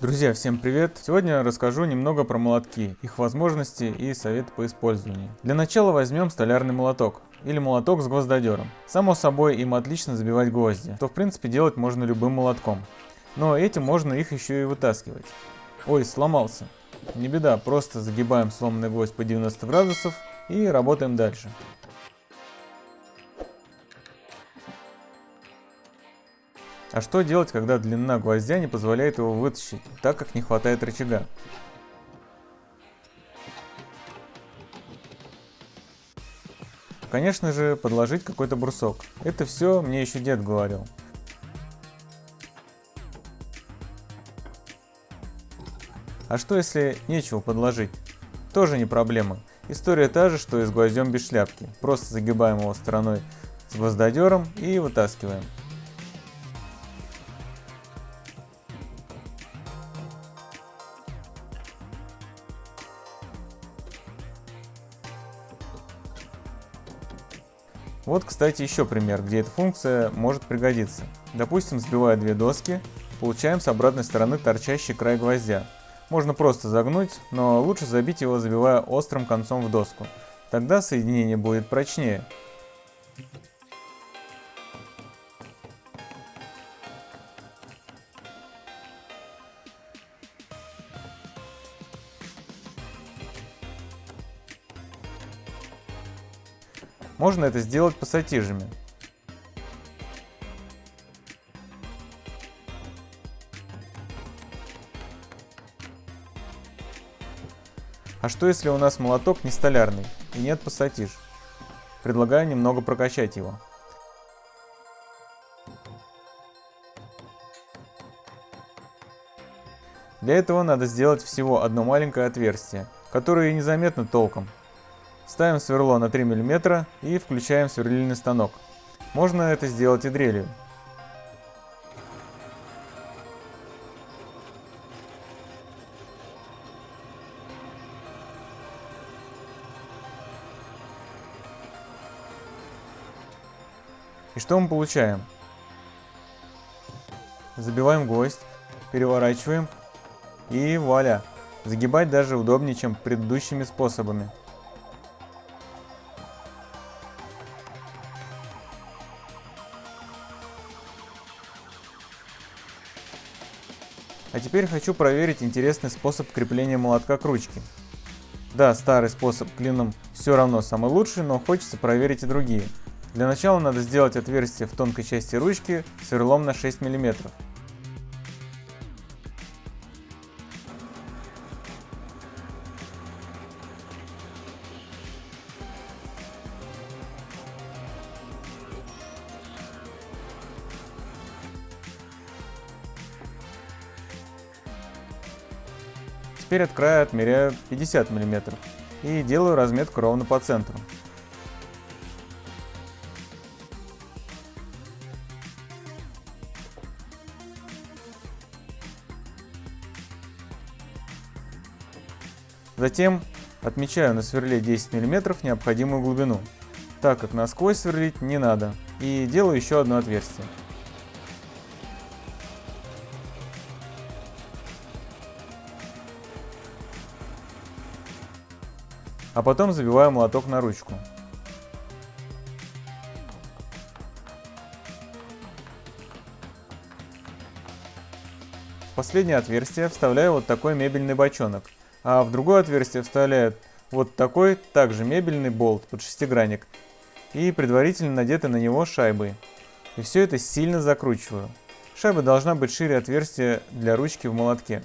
Друзья, всем привет! Сегодня расскажу немного про молотки, их возможности и советы по использованию. Для начала возьмем столярный молоток или молоток с гвоздодером. Само собой им отлично забивать гвозди, что в принципе делать можно любым молотком. Но этим можно их еще и вытаскивать. Ой, сломался. Не беда, просто загибаем сломанный гвоздь по 90 градусов и работаем дальше. А что делать, когда длина гвоздя не позволяет его вытащить, так как не хватает рычага? Конечно же, подложить какой-то брусок. Это все мне еще дед говорил. А что если нечего подложить? Тоже не проблема. История та же, что и с гвоздем без шляпки. Просто загибаем его стороной с гвоздодером и вытаскиваем. Вот, кстати, еще пример, где эта функция может пригодиться. Допустим, сбивая две доски, получаем с обратной стороны торчащий край гвоздя. Можно просто загнуть, но лучше забить его, забивая острым концом в доску. Тогда соединение будет прочнее. Можно это сделать пассатижами. А что если у нас молоток не столярный и нет пассатиж? Предлагаю немного прокачать его. Для этого надо сделать всего одно маленькое отверстие, которое незаметно толком, Ставим сверло на 3 мм и включаем сверлильный станок. Можно это сделать и дрелью. И что мы получаем? Забиваем гвоздь, переворачиваем и вуаля! Загибать даже удобнее, чем предыдущими способами. А теперь хочу проверить интересный способ крепления молотка к ручке. Да, старый способ клином все равно самый лучший, но хочется проверить и другие. Для начала надо сделать отверстие в тонкой части ручки сверлом на 6 мм. Теперь от края отмеряю 50 мм и делаю разметку ровно по центру. Затем отмечаю на сверле 10 мм необходимую глубину, так как насквозь сверлить не надо, и делаю еще одно отверстие. А потом забиваю молоток на ручку. В последнее отверстие вставляю вот такой мебельный бочонок, а в другое отверстие вставляю вот такой также мебельный болт под шестигранник и предварительно надеты на него шайбы. И все это сильно закручиваю. Шайба должна быть шире отверстия для ручки в молотке.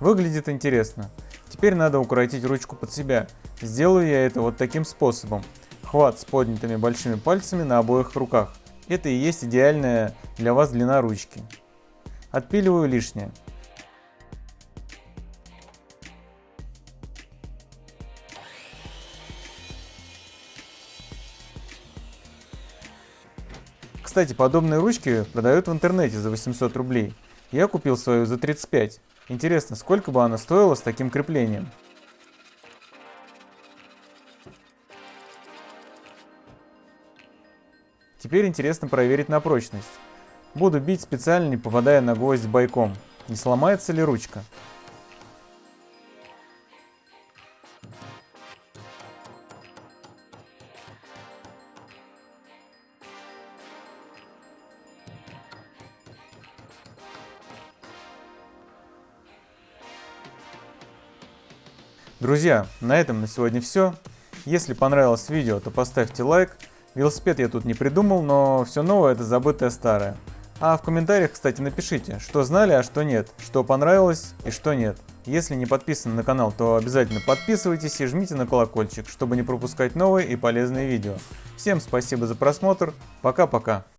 Выглядит интересно. Теперь надо укоротить ручку под себя. Сделаю я это вот таким способом. Хват с поднятыми большими пальцами на обоих руках. Это и есть идеальная для вас длина ручки. Отпиливаю лишнее. Кстати, подобные ручки продают в интернете за 800 рублей. Я купил свою за 35. Интересно, сколько бы она стоила с таким креплением? Теперь интересно проверить на прочность. Буду бить специально не попадая на гвоздь бойком. Не сломается ли ручка? Друзья, на этом на сегодня все. Если понравилось видео, то поставьте лайк. Велосипед я тут не придумал, но все новое это забытое старое. А в комментариях, кстати, напишите, что знали, а что нет, что понравилось и что нет. Если не подписаны на канал, то обязательно подписывайтесь и жмите на колокольчик, чтобы не пропускать новые и полезные видео. Всем спасибо за просмотр, пока-пока.